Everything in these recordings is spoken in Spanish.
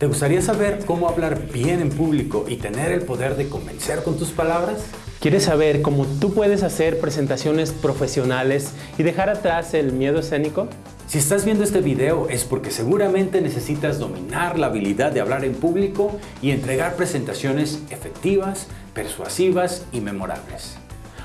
¿Te gustaría saber cómo hablar bien en público y tener el poder de convencer con tus palabras? ¿Quieres saber cómo tú puedes hacer presentaciones profesionales y dejar atrás el miedo escénico? Si estás viendo este video es porque seguramente necesitas dominar la habilidad de hablar en público y entregar presentaciones efectivas, persuasivas y memorables.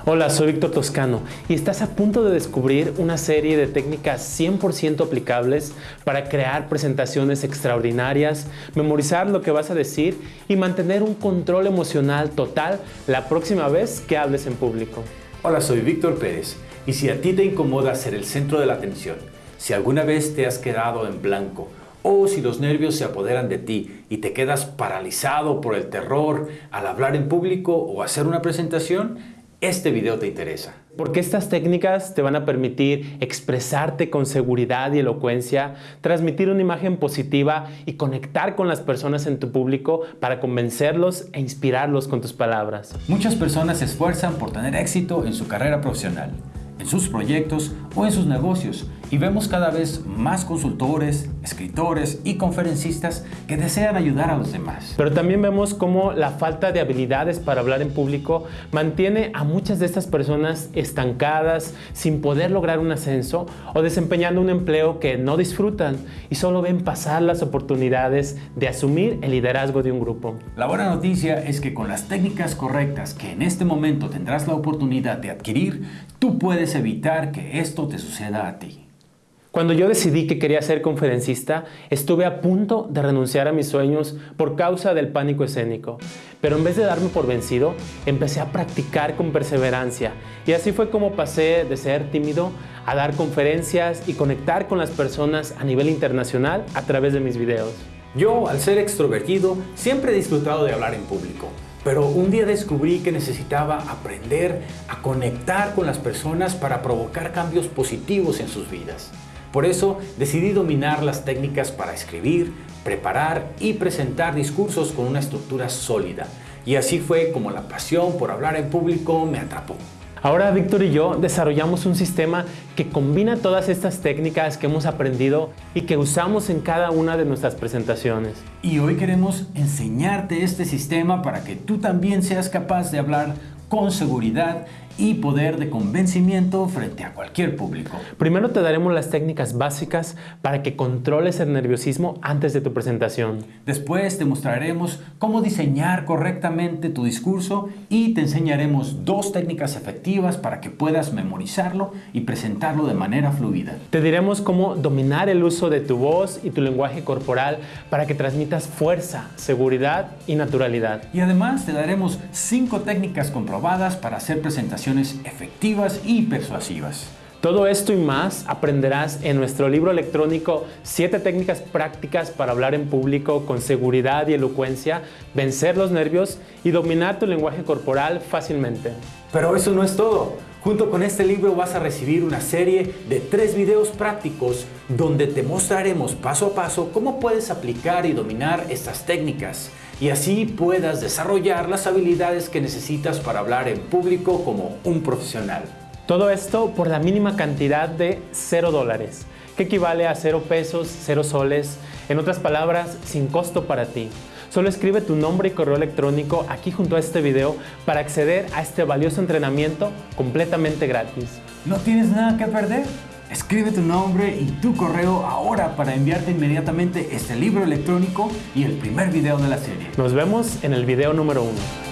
Hola, soy Víctor Toscano y estás a punto de descubrir una serie de técnicas 100% aplicables para crear presentaciones extraordinarias, memorizar lo que vas a decir y mantener un control emocional total la próxima vez que hables en público. Hola, soy Víctor Pérez y si a ti te incomoda ser el centro de la atención, si alguna vez te has quedado en blanco o si los nervios se apoderan de ti y te quedas paralizado por el terror al hablar en público o hacer una presentación, este video te interesa. Porque estas técnicas te van a permitir expresarte con seguridad y elocuencia, transmitir una imagen positiva y conectar con las personas en tu público para convencerlos e inspirarlos con tus palabras. Muchas personas se esfuerzan por tener éxito en su carrera profesional en sus proyectos o en sus negocios y vemos cada vez más consultores, escritores y conferencistas que desean ayudar a los demás. Pero también vemos cómo la falta de habilidades para hablar en público mantiene a muchas de estas personas estancadas, sin poder lograr un ascenso o desempeñando un empleo que no disfrutan y solo ven pasar las oportunidades de asumir el liderazgo de un grupo. La buena noticia es que con las técnicas correctas que en este momento tendrás la oportunidad de adquirir, tú puedes evitar que esto te suceda a ti. Cuando yo decidí que quería ser conferencista, estuve a punto de renunciar a mis sueños por causa del pánico escénico. Pero en vez de darme por vencido, empecé a practicar con perseverancia. Y así fue como pasé de ser tímido a dar conferencias y conectar con las personas a nivel internacional a través de mis videos. Yo, al ser extrovertido, siempre he disfrutado de hablar en público. Pero un día descubrí que necesitaba aprender a conectar con las personas para provocar cambios positivos en sus vidas. Por eso decidí dominar las técnicas para escribir, preparar y presentar discursos con una estructura sólida. Y así fue como la pasión por hablar en público me atrapó. Ahora Víctor y yo desarrollamos un sistema que combina todas estas técnicas que hemos aprendido y que usamos en cada una de nuestras presentaciones. Y hoy queremos enseñarte este sistema para que tú también seas capaz de hablar con seguridad y poder de convencimiento frente a cualquier público. Primero te daremos las técnicas básicas para que controles el nerviosismo antes de tu presentación. Después te mostraremos cómo diseñar correctamente tu discurso y te enseñaremos dos técnicas efectivas para que puedas memorizarlo y presentarlo de manera fluida. Te diremos cómo dominar el uso de tu voz y tu lenguaje corporal para que transmitas fuerza, seguridad y naturalidad. Y además te daremos cinco técnicas comprobadas para hacer presentaciones efectivas y persuasivas. Todo esto y más aprenderás en nuestro libro electrónico 7 técnicas prácticas para hablar en público con seguridad y elocuencia, vencer los nervios y dominar tu lenguaje corporal fácilmente. Pero eso no es todo. Junto con este libro vas a recibir una serie de tres videos prácticos donde te mostraremos paso a paso cómo puedes aplicar y dominar estas técnicas y así puedas desarrollar las habilidades que necesitas para hablar en público como un profesional. Todo esto por la mínima cantidad de 0 dólares, que equivale a 0 pesos, 0 soles, en otras palabras, sin costo para ti. Solo escribe tu nombre y correo electrónico aquí junto a este video para acceder a este valioso entrenamiento completamente gratis. ¿No tienes nada que perder? Escribe tu nombre y tu correo ahora para enviarte inmediatamente este libro electrónico y el primer video de la serie. Nos vemos en el video número uno.